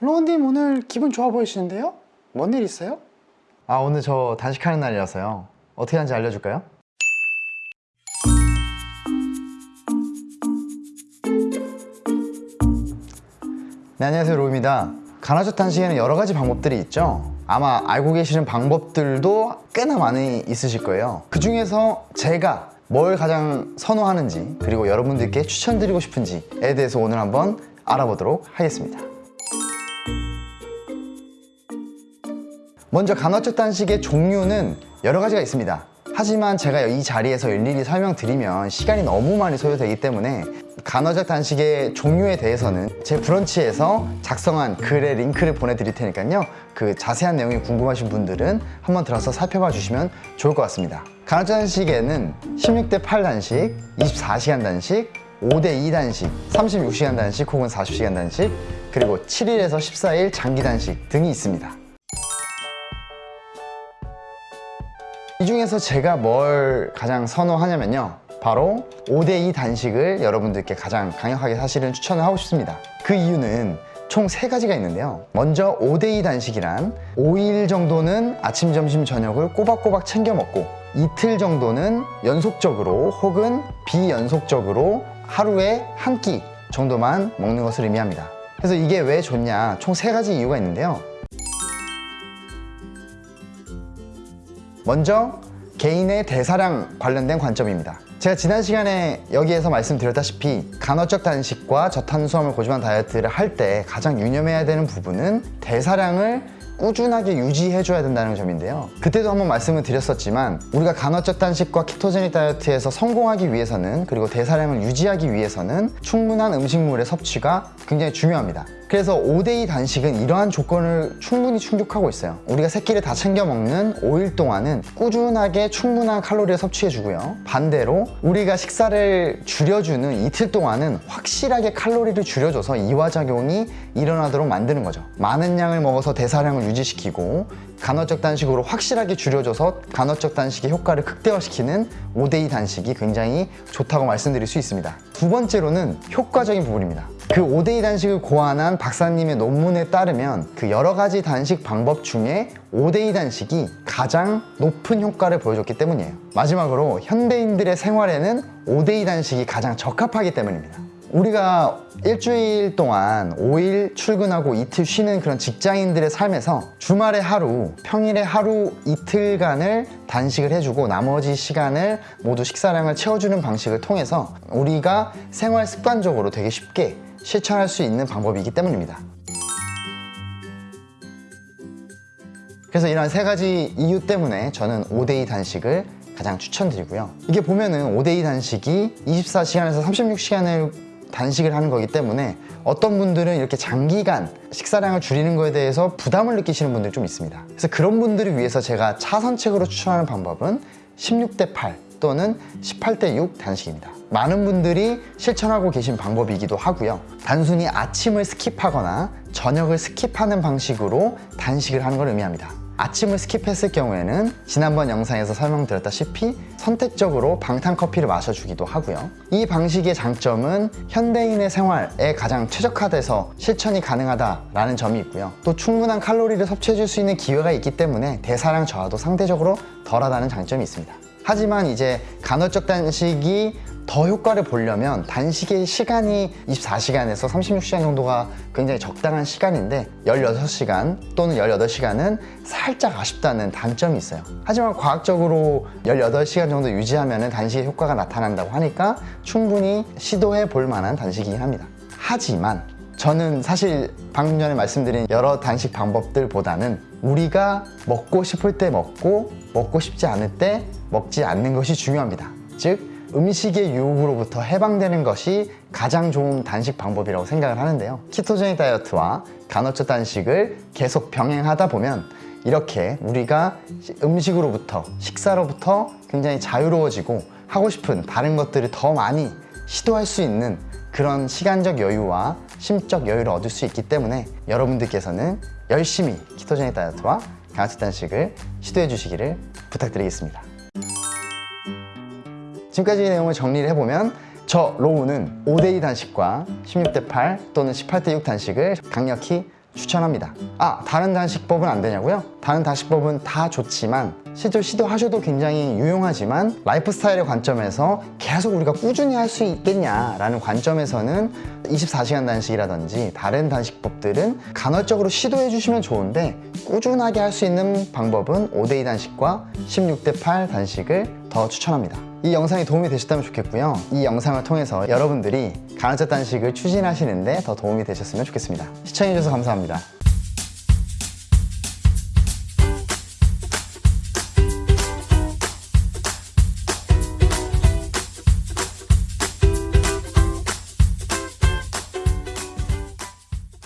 로운님 오늘 기분 좋아 보이시는데요? 뭔 일 있어요? 아 오늘 저 단식하는 날이라서요 어떻게 하는지 알려줄까요? 네 안녕하세요 로우입니다 간헐적 단식에는 여러 가지 방법들이 있죠 아마 알고 계시는 방법들도 꽤나 많이 있으실 거예요 그 중에서 제가 뭘 가장 선호하는지 그리고 여러분들께 추천드리고 싶은지에 대해서 오늘 한번 알아보도록 하겠습니다 먼저 간헐적 단식의 종류는 여러 가지가 있습니다. 하지만 제가 이 자리에서 일일이 설명드리면 시간이 너무 많이 소요되기 때문에 간헐적 단식의 종류에 대해서는 제 브런치에서 작성한 글의 링크를 보내드릴 테니까요. 그 자세한 내용이 궁금하신 분들은 한번 들어서 살펴봐 주시면 좋을 것 같습니다. 간헐적 단식에는 16대 8 단식, 24시간 단식, 5대2 단식, 36시간 단식 혹은 40시간 단식 그리고 7일에서 14일 장기 단식 등이 있습니다 이 중에서 제가 뭘 가장 선호하냐면요. 바로 5대2 단식을 여러분들께 가장 강력하게 사실은 추천을 하고 싶습니다. 그 이유는 총 세가지가 있는데요. 먼저 5대2 단식이란 5일 정도는 아침, 점심, 저녁을 꼬박꼬박 챙겨 먹고 이틀 정도는 연속적으로 혹은 비연속적으로 하루에 한 끼 정도만 먹는 것을 의미합니다. 그래서 이게 왜 좋냐? 총 세가지 이유가 있는데요 먼저 개인의 대사량 관련된 관점입니다. 제가 지난 시간에 여기에서 말씀드렸다시피 간헐적 단식과 저탄수화물 고지방 다이어트를 할 때 가장 유념해야 되는 부분은 대사량을 꾸준하게 유지해 줘야 된다는 점인데요. 그때도 한번 말씀을 드렸었지만 우리가 간헐적 단식과 키토제닉 다이어트에서 성공하기 위해서는 그리고 대사량을 유지하기 위해서는 충분한 음식물의 섭취가 굉장히 중요합니다 그래서 5대2 단식은 이러한 조건을 충분히 충족하고 있어요. 우리가 새끼를 다 챙겨 먹는 5일 동안은 꾸준하게 충분한 칼로리를 섭취해 주고요. 반대로 우리가 식사를 줄여주는 이틀 동안은 확실하게 칼로리를 줄여줘서 이화작용이 일어나도록 만드는 거죠. 많은 양을 먹어서 대사량을 유지시키고 간헐적 단식으로 확실하게 줄여줘서 간헐적 단식의 효과를 극대화시키는 5대2 단식이 굉장히 좋다고 말씀드릴 수 있습니다. 두 번째로는 효과적인 부분입니다. 그 5대2 단식을 고안한 박사님의 논문에 따르면 그 여러 가지 단식 방법 중에 5대2 단식이 가장 높은 효과를 보여줬기 때문이에요. 마지막으로 현대인들의 생활에는 5대2 단식이 가장 적합하기 때문입니다 우리가 일주일 동안 5일 출근하고 이틀 쉬는 그런 직장인들의 삶에서 주말에 하루, 평일에 하루 이틀간을 단식을 해주고 나머지 시간을 모두 식사량을 채워주는 방식을 통해서 우리가 생활 습관적으로 되게 쉽게 실천할 수 있는 방법이기 때문입니다. 그래서 이런 세 가지 이유 때문에 저는 5대2 단식을 가장 추천드리고요. 이게 보면은 5대2 단식이 24시간에서 36시간을 단식을 하는 거기 때문에 어떤 분들은 이렇게 장기간 식사량을 줄이는 거에 대해서 부담을 느끼시는 분들이 좀 있습니다. 그래서 그런 분들을 위해서 제가 차선책으로 추천하는 방법은 16대 8 또는 18대 6 단식입니다. 많은 분들이 실천하고 계신 방법이기도 하고요. 단순히 아침을 skip하거나 저녁을 skip하는 방식으로 단식을 하는 걸 의미합니다 아침을 skip했을 경우에는 지난번 영상에서 설명드렸다시피 선택적으로 방탄커피를 마셔주기도 하고요. 이 방식의 장점은 현대인의 생활에 가장 최적화돼서 실천이 가능하다라는 점이 있고요. 또 충분한 칼로리를 섭취해줄 수 있는 기회가 있기 때문에 대사량 저하도 상대적으로 덜하다는 장점이 있습니다. 하지만 이제 간헐적 단식이 더 효과를 보려면 단식의 시간이 24시간에서 36시간 정도가 굉장히 적당한 시간인데 16시간 또는 18시간은 살짝 아쉽다는 단점이 있어요. 하지만 과학적으로 18시간 정도 유지하면 단식의 효과가 나타난다고 하니까 충분히 시도해 볼 만한 단식이긴 합니다. 하지만 저는 사실 방금 전에 말씀드린 여러 단식 방법들보다는 우리가 먹고 싶을 때 먹고 먹고 싶지 않을 때 먹지 않는 것이 중요합니다. 즉 음식의 유혹으로부터 해방되는 것이 가장 좋은 단식 방법이라고 생각을 하는데요. 키토제닉 다이어트와 간헐적 단식을 계속 병행하다 보면 이렇게 우리가 음식으로부터 식사로부터 굉장히 자유로워지고 하고 싶은 다른 것들을 더 많이 시도할 수 있는 그런 시간적 여유와 심적 여유를 얻을 수 있기 때문에 여러분들께서는 열심히 키토제닉 다이어트와 간헐적 단식을 시도해 주시기를 부탁드리겠습니다 지금까지 내용을 정리를 해보면 저 로우는 5대2 단식과 16대8 또는 18대6 단식을 강력히 추천합니다. 아, 다른 단식법은 안 되냐고요? 다른 단식법은 다 좋지만 실제로 시도하셔도 굉장히 유용하지만 라이프 스타일의 관점에서 계속 우리가 꾸준히 할 수 있겠냐라는 관점에서는 24시간 단식이라든지 다른 단식법들은 간헐적으로 시도해 주시면 좋은데 꾸준하게 할 수 있는 방법은 5대2 단식과 16대8 단식을 더 추천합니다. 이 영상이 도움이 되셨다면 좋겠고요. 이 영상을 통해서 여러분들이 간헐적 단식을 추진하시는데 더 도움이 되셨으면 좋겠습니다. 시청해주셔서 감사합니다.